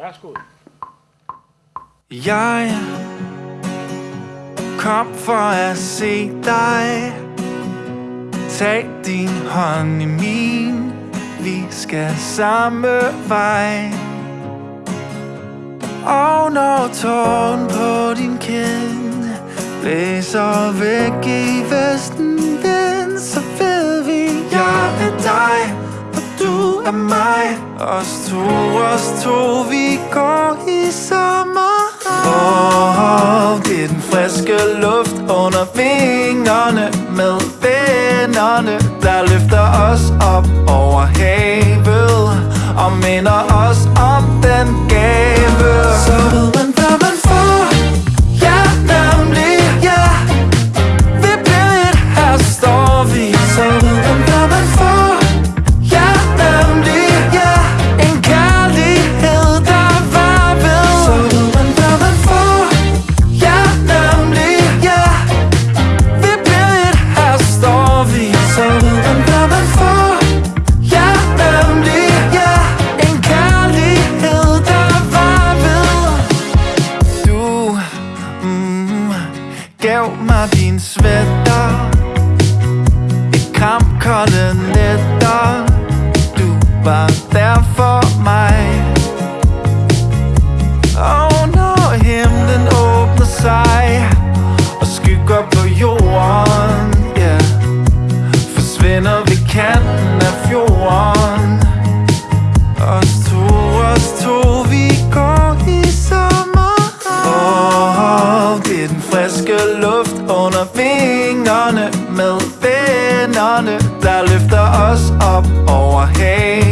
Værsgo. Jeg kom for at se dig. Tag din hånd i min. Vi skal samme vej. Og når tåren på din kind Blæser væk i vesten Os to, os to, vi går i sommer. Oh, det er den friske luft under vingerne Med vennerne, der løfter os op over havet Og minder os om den gæld gav mig din sweater. I kampkolde nætter. Du var der for mig. Og når himlen åbner sig Og skygger på jorden yeah, Forsvinder ved kanten af fjorden. Med vennerne, der løfter os op over havet